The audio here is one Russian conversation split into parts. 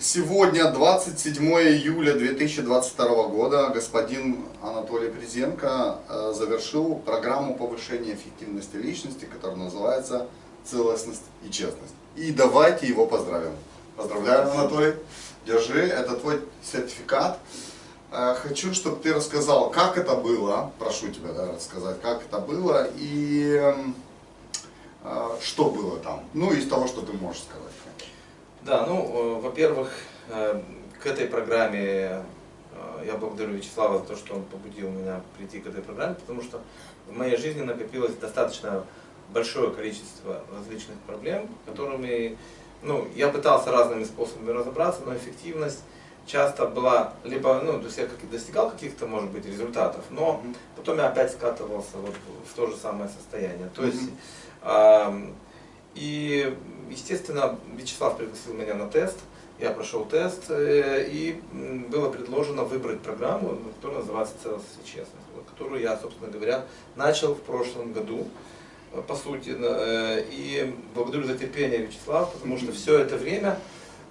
Сегодня 27 июля 2022 года господин Анатолий Призенко э, завершил программу повышения эффективности личности, которая называется «Целостность и честность». И давайте его поздравим. Поздравляю, Анатолий. Держи, это твой сертификат. Э, хочу, чтобы ты рассказал, как это было, прошу тебя да, рассказать, как это было и э, что было там. Ну, из того, что ты можешь сказать. Да, ну, э, во-первых, э, к этой программе э, я благодарю Вячеслава за то, что он побудил меня прийти к этой программе, потому что в моей жизни накопилось достаточно большое количество различных проблем, которыми ну, я пытался разными способами разобраться, но эффективность часто была либо, ну, то есть я как достигал каких-то, может быть, результатов, но потом я опять скатывался вот в то же самое состояние. То есть, и естественно, Вячеслав пригласил меня на тест, я прошел тест, э, и было предложено выбрать программу, которая называется «Целостность и честность», которую я, собственно говоря, начал в прошлом году, э, по сути. Э, и благодарю за терпение Вячеслав, потому что все это время,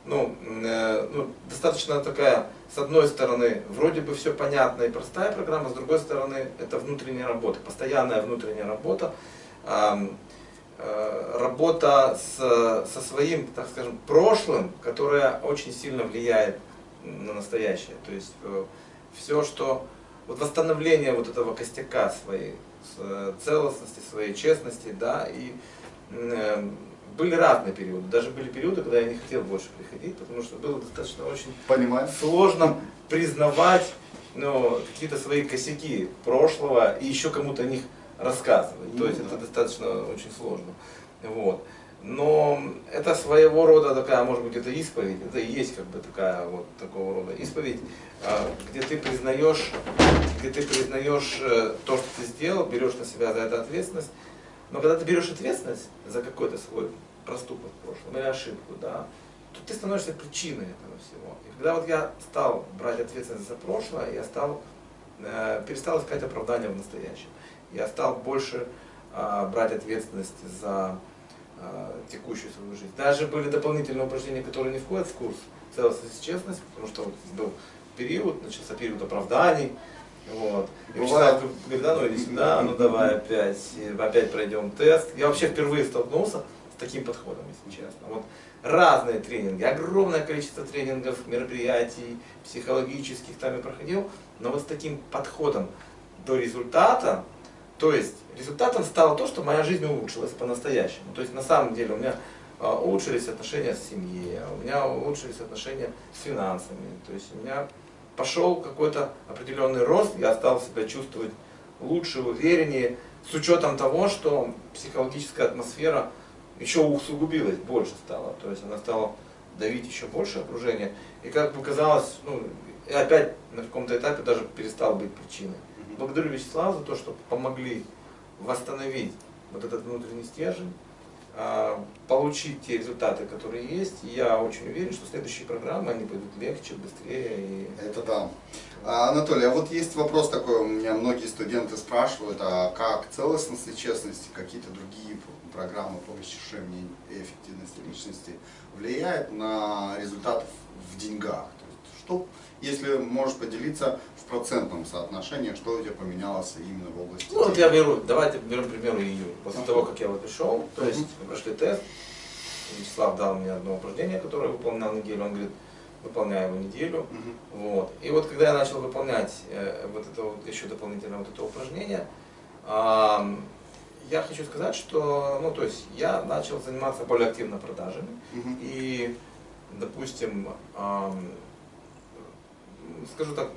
ну, ну, достаточно такая, с одной стороны, вроде бы все понятно и простая программа, с другой стороны, это внутренняя работа, постоянная внутренняя работа. Э, работа с, со своим, так скажем, прошлым, которое очень сильно влияет на настоящее. То есть э, все, что вот восстановление вот этого костяка своей э, целостности, своей честности, да, и были разные периоды. Даже были периоды, когда я не хотел больше приходить, потому что было достаточно очень Понимаю. сложно признавать ну, какие-то свои косяки прошлого и еще кому-то о них рассказывать. Ну, То есть да. это достаточно очень сложно. Вот. Но это своего рода такая, может быть, это исповедь, это и есть как бы такая вот такого рода исповедь, а, где ты признаешь, где ты признаешь э, то, что ты сделал, берешь на себя за это ответственность. Но когда ты берешь ответственность за какой-то свой проступок в прошлом или ошибку, да, то ты становишься причиной этого всего. И когда вот я стал брать ответственность за прошлое, я стал, э, перестал искать оправдания в настоящем я стал больше а, брать ответственность за а, текущую свою жизнь. Даже были дополнительные упражнения, которые не входят в курс целостность и честность, потому что вот был период, начался период оправданий. Вот. И Вячеслав говорит, да ну иди сюда, ну давай опять, опять пройдем тест. Я вообще впервые столкнулся с таким подходом, если честно. Вот разные тренинги, огромное количество тренингов, мероприятий, психологических там я проходил, но вот с таким подходом до результата, то есть результатом стало то, что моя жизнь улучшилась по-настоящему. То есть на самом деле у меня а, улучшились отношения с семьей, у меня улучшились отношения с финансами. То есть у меня пошел какой-то определенный рост, я стал себя чувствовать лучше, увереннее, с учетом того, что психологическая атмосфера еще усугубилась, больше стала. То есть она стала давить еще больше окружение. И как бы казалось, ну, опять на каком-то этапе даже перестал быть причиной. Благодарю Вячеслава за то, что помогли восстановить вот этот внутренний стержень, а, получить те результаты, которые есть. Я очень уверен, что следующие программы, они пойдут легче, быстрее. И... Это да. А, Анатолий, а вот есть вопрос такой, у меня многие студенты спрашивают, а как целостность и честность, какие-то другие программы по повышению эффективности личности влияют на результаты в деньгах? То есть, что, если можешь поделиться процентном соотношении, что у тебя поменялось именно в области? Ну, вот я беру, давайте берем, к примеру, июнь. После того, как я вот пришел, то есть мы прошли тест, Вячеслав дал мне одно упражнение, которое я выполнял неделю, он говорит, выполняю его неделю. Вот. И вот когда я начал выполнять э, вот это вот, еще дополнительное вот это упражнение, э, я хочу сказать, что, ну, то есть я начал заниматься более активно продажами. И, допустим, э, скажу так,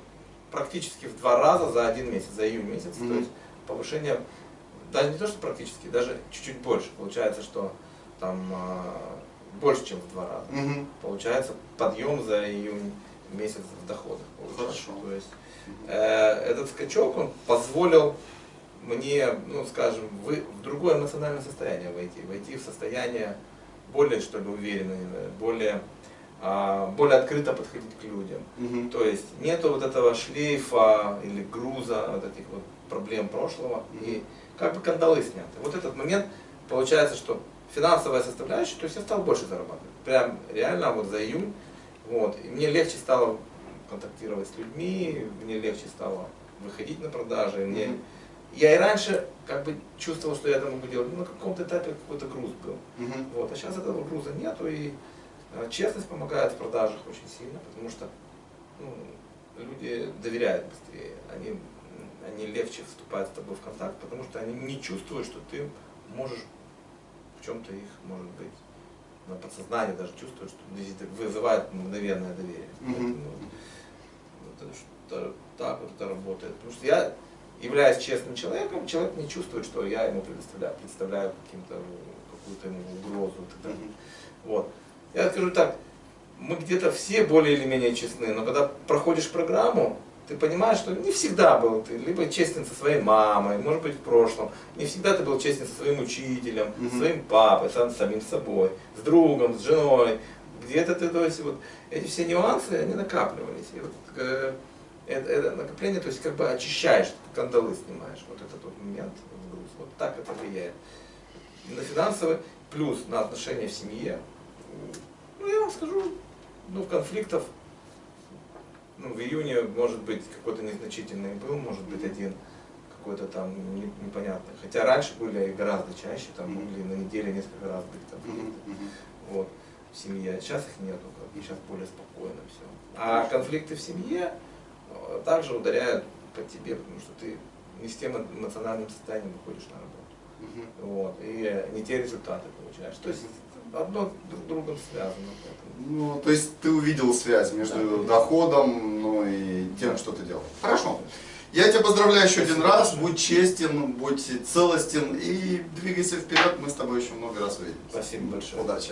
практически в два раза за один месяц, за июнь месяц. Mm -hmm. То есть повышение, даже не то, что практически, даже чуть-чуть больше. Получается, что там э, больше, чем в два раза. Mm -hmm. Получается подъем за июнь месяц в доходах. Хорошо. То есть э, этот скачок он позволил мне, ну скажем, вы, в другое эмоциональное состояние войти, войти в состояние более, что ли, уверенное, более более открыто подходить к людям. Угу. То есть нету вот этого шлейфа или груза вот этих вот проблем прошлого угу. и как бы кандалы сняты. Вот этот момент получается, что финансовая составляющая, то есть я стал больше зарабатывать. Прям реально вот за июнь Вот. И мне легче стало контактировать с людьми, мне легче стало выходить на продажи. Мне... Мгм. Я и раньше как бы чувствовал, что я это могу делать, но на каком-то этапе какой-то груз был. Мгм. Вот. А сейчас этого груза нету, и честность помогает в продажах очень сильно, потому что ну, люди доверяют быстрее, они, они легче вступают с тобой в контакт, потому что они не чувствуют, что ты можешь в чем-то их, может быть, на подсознании даже чувствуют, что это вызывает мгновенное доверие. Мгм. Поэтому вот это что- так вот это работает. Потому что я, являясь честным человеком, человек не чувствует, что я ему предоставляю, представляю каким-то, какую-то ему угрозу далее. Мгм. Вот. Я скажу так, мы где-то все более или менее честны, но когда проходишь программу, ты понимаешь, что не всегда был ты либо честен со своей мамой, может быть в прошлом, не всегда ты был честен со своим учителем, Мгм. со своим папой, сам, самим собой, с другом, с женой. Где-то ты, то есть вот эти все нюансы, они накапливались. И вот э, это, это накопление, то есть как бы очищаешь, кандалы снимаешь, вот этот вот момент. Вот так это влияет. И на финансовый, плюс на отношения в семье. Ну, я вам скажу, ну, конфликтов, ну, в июне, может быть, какой-то незначительный был, может быть, один какой-то там не- непонятный. Хотя раньше были и гораздо чаще, там могли на неделе несколько раз быть конфликты. Мгм. Вот, в семье. Сейчас их нету, как сейчас более спокойно все. А конфликты в семье э, также ударяют по тебе, потому что ты не с тем эмоциональным состоянием выходишь на работу. Вот, и не те результаты получаешь. То есть одно друг с другом связано. Ну, то есть ты увидел связь между Да. доходом ну, и тем, что ты делал. Хорошо. Я тебя поздравляю еще один раз. Будь честен, будь целостен и двигайся вперед. Мы с тобой еще много раз увидимся. Спасибо большое. Удачи.